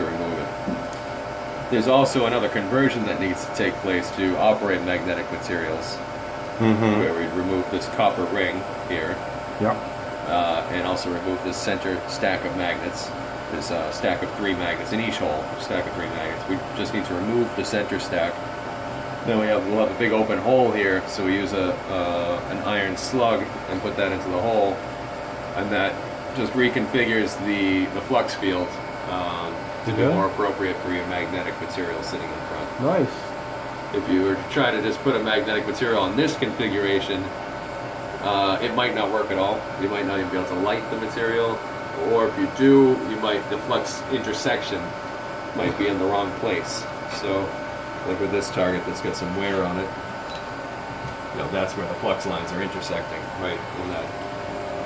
to remove it. There's also another conversion that needs to take place to operate magnetic materials, Mm-hmm. where we remove this copper ring here, Yeah. uh, and also remove this center stack of magnets. This uh, stack of three magnets in each hole, stack of three magnets. We just need to remove the center stack. Then we have we'll have a big open hole here, so we use a uh, an iron slug and put that into the hole, and that just reconfigures the the flux field um, to be more appropriate for your magnetic material sitting in front. Nice. If you were to try to just put a magnetic material in this configuration, uh, it might not work at all. You might not even be able to light the material, or if you do, you might the flux intersection might be in the wrong place. So, like with this target that's got some wear on it, you know that's where the flux lines are intersecting, right in that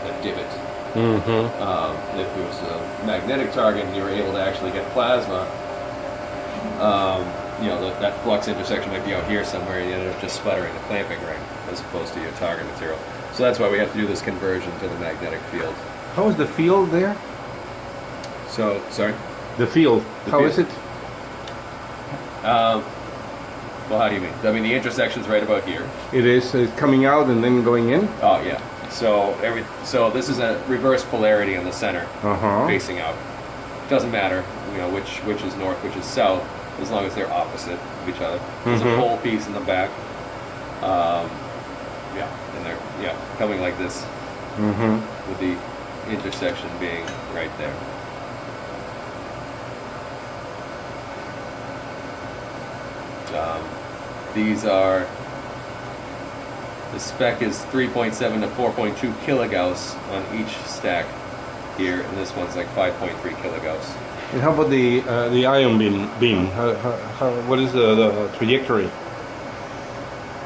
that divot. Mm-hmm. Um, if it was a magnetic target and you were able to actually get plasma, um, you know, that, that flux intersection might be out here somewhere and you ended up just sputtering the clamping ring as opposed to your target material. So that's why we have to do this conversion to the magnetic field. How is the field there? So, sorry? The field. The How field. is it? Um, well, how do you mean? I mean, the intersection's right about here. It is uh, coming out and then going in. Oh, yeah. So every so this is a reverse polarity in the center. Uh huh. facing out. Doesn't matter, you know, which which is north, which is south, as long as they're opposite of each other. There's Mhm. a pole piece in the back. Um, yeah, and they're yeah coming like this Mm-hmm. with the intersection being right there. Um, these are the spec is 3.7 to 4.2 kilogauss on each stack here, and this one's like 5.3 kilogauss. And how about the uh, the ion beam? Beam. How, how, how, what is the, the trajectory?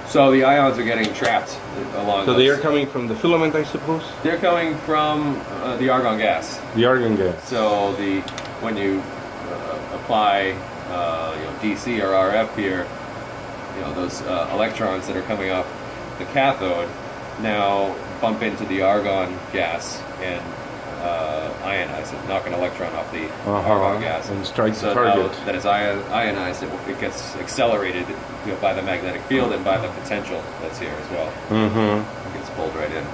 So the ions are getting trapped along. So they are coming from the filament, I suppose. They're coming from uh, the argon gas. The argon gas. So the when you uh, apply uh, you know DC or RF here, you know those uh, electrons that are coming off the cathode now bump into the argon gas and uh, ionize it, knock an electron off the Uh-huh. argon gas. And strike the target. that is ionized, it, it gets accelerated you know, by the magnetic field and by the potential that's here as well. Mm-hmm. It gets pulled right in.